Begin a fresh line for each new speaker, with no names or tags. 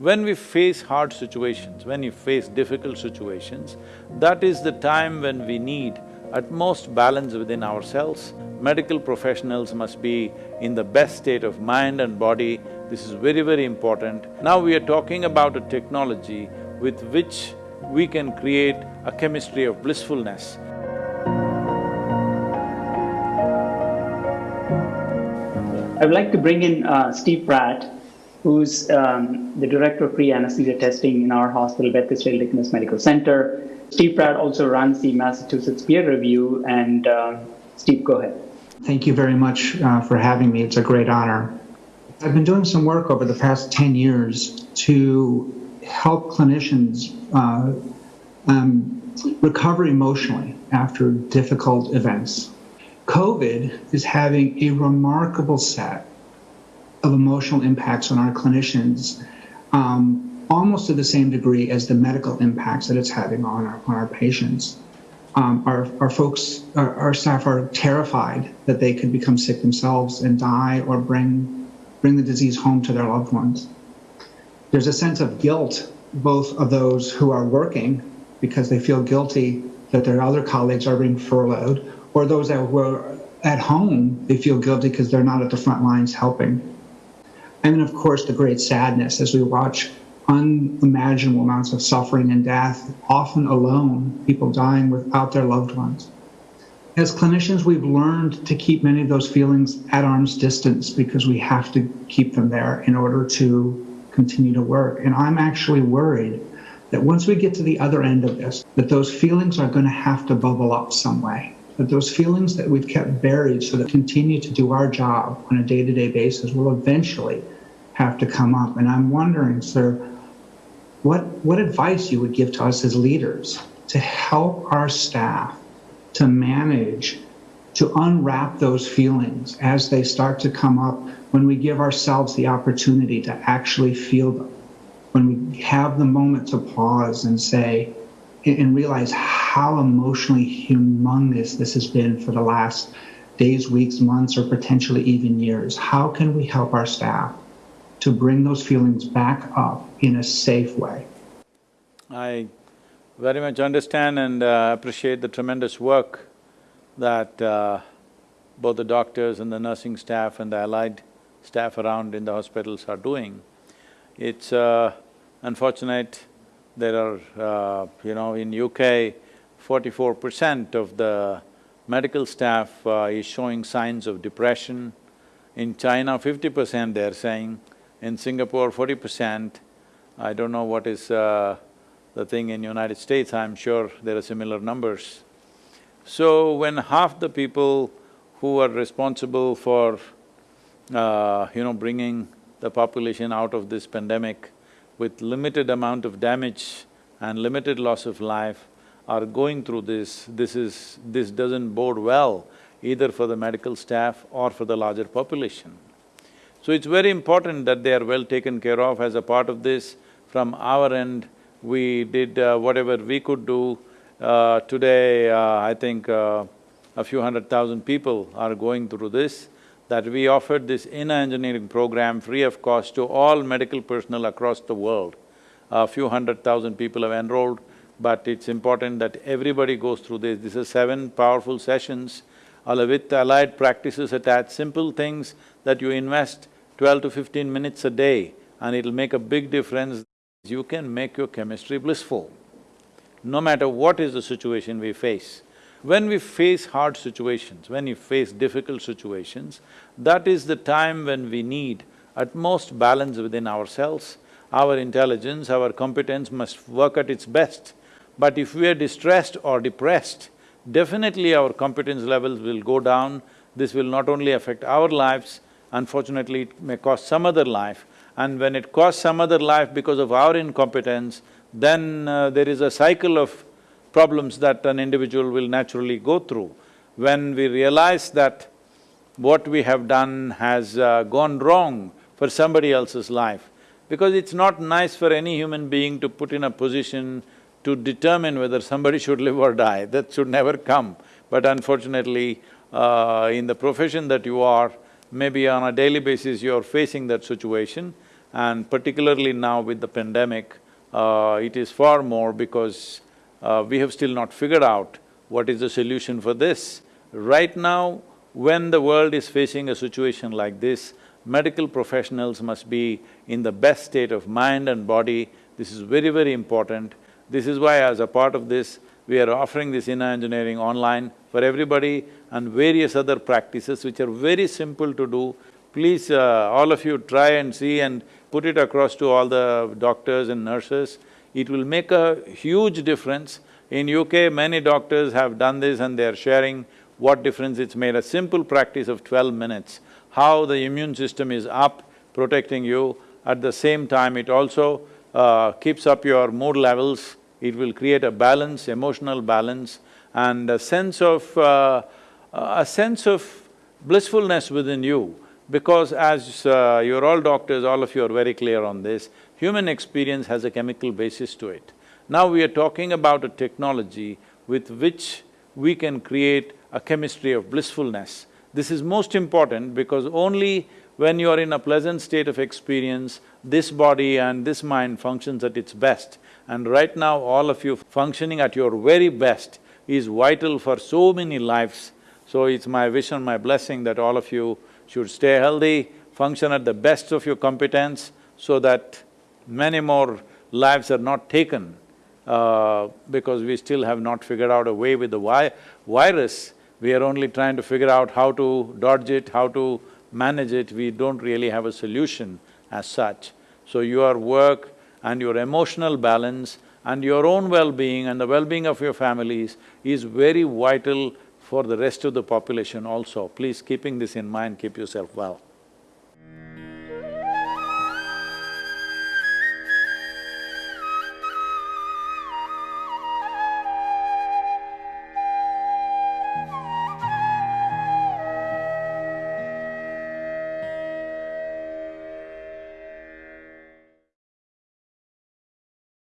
When we face hard situations, when you face difficult situations, that is the time when we need utmost balance within ourselves. Medical professionals must be in the best state of mind and body, this is very, very important. Now we are talking about a technology with which we can create a chemistry of blissfulness.
I would like to bring in uh, Steve Pratt, who's um, the director of pre-anesthesia testing in our hospital, Beth Israel Deaconess Medical Center. Steve Pratt also runs the Massachusetts Peer Review, and uh, Steve, go ahead.
Thank you very much uh, for having me. It's a great honor. I've been doing some work over the past 10 years to help clinicians uh, um, recover emotionally after difficult events. COVID is having a remarkable set of emotional impacts on our clinicians, um, almost to the same degree as the medical impacts that it's having on our, on our patients. Um, our, our folks, our, our staff are terrified that they could become sick themselves and die or bring, bring the disease home to their loved ones. There's a sense of guilt, both of those who are working because they feel guilty that their other colleagues are being furloughed, or those that were at home, they feel guilty because they're not at the front lines helping. And then, of course, the great sadness as we watch unimaginable amounts of suffering and death, often alone, people dying without their loved ones. As clinicians, we've learned to keep many of those feelings at arm's distance because we have to keep them there in order to continue to work. And I'm actually worried that once we get to the other end of this, that those feelings are going to have to bubble up some way. That those feelings that we've kept buried so that continue to do our job on a day-to-day basis will eventually have to come up. And I'm wondering, sir, what, what advice you would give to us as leaders to help our staff to manage, to unwrap those feelings as they start to come up when we give ourselves the opportunity to actually feel them when we have the moment to pause and say, and realize how emotionally humongous this has been for the last days, weeks, months, or potentially even years. How can we help our staff to bring those feelings back up in a safe way?
I very much understand and uh, appreciate the tremendous work that uh, both the doctors and the nursing staff and the allied staff around in the hospitals are doing. It's uh, unfortunate there are, uh, you know, in UK, forty-four percent of the medical staff uh, is showing signs of depression. In China, fifty percent they're saying. In Singapore, forty percent. I don't know what is uh, the thing in United States, I'm sure there are similar numbers. So when half the people who are responsible for, uh, you know, bringing the population out of this pandemic with limited amount of damage and limited loss of life are going through this, this is… this doesn't bode well either for the medical staff or for the larger population. So it's very important that they are well taken care of as a part of this. From our end, we did uh, whatever we could do. Uh, today, uh, I think uh, a few hundred thousand people are going through this that we offered this inner engineering program free of cost to all medical personnel across the world. A few hundred thousand people have enrolled, but it's important that everybody goes through this. This is seven powerful sessions with allied practices attached, simple things that you invest twelve to fifteen minutes a day and it'll make a big difference. You can make your chemistry blissful, no matter what is the situation we face. When we face hard situations, when we face difficult situations, that is the time when we need utmost balance within ourselves. Our intelligence, our competence must work at its best. But if we are distressed or depressed, definitely our competence levels will go down. This will not only affect our lives, unfortunately it may cost some other life. And when it costs some other life because of our incompetence, then uh, there is a cycle of problems that an individual will naturally go through. When we realize that what we have done has uh, gone wrong for somebody else's life, because it's not nice for any human being to put in a position to determine whether somebody should live or die, that should never come. But unfortunately, uh, in the profession that you are, maybe on a daily basis you're facing that situation. and particularly now with the pandemic, uh, it is far more because uh, we have still not figured out what is the solution for this. Right now, when the world is facing a situation like this, medical professionals must be in the best state of mind and body. This is very, very important. This is why as a part of this, we are offering this inner engineering online for everybody and various other practices which are very simple to do. Please, uh, all of you try and see and put it across to all the doctors and nurses. It will make a huge difference. In UK, many doctors have done this and they're sharing what difference it's made. A simple practice of twelve minutes, how the immune system is up, protecting you. At the same time, it also uh, keeps up your mood levels, it will create a balance, emotional balance and a sense of… Uh, a sense of blissfulness within you. Because as uh, you're all doctors, all of you are very clear on this, human experience has a chemical basis to it. Now we are talking about a technology with which we can create a chemistry of blissfulness. This is most important because only when you are in a pleasant state of experience, this body and this mind functions at its best. And right now, all of you functioning at your very best is vital for so many lives. So it's my wish and my blessing that all of you should stay healthy, function at the best of your competence so that many more lives are not taken uh, because we still have not figured out a way with the vi virus. We are only trying to figure out how to dodge it, how to manage it, we don't really have a solution as such. So your work and your emotional balance and your own well-being and the well-being of your families is very vital for the rest of the population also. Please keeping this in mind, keep yourself well.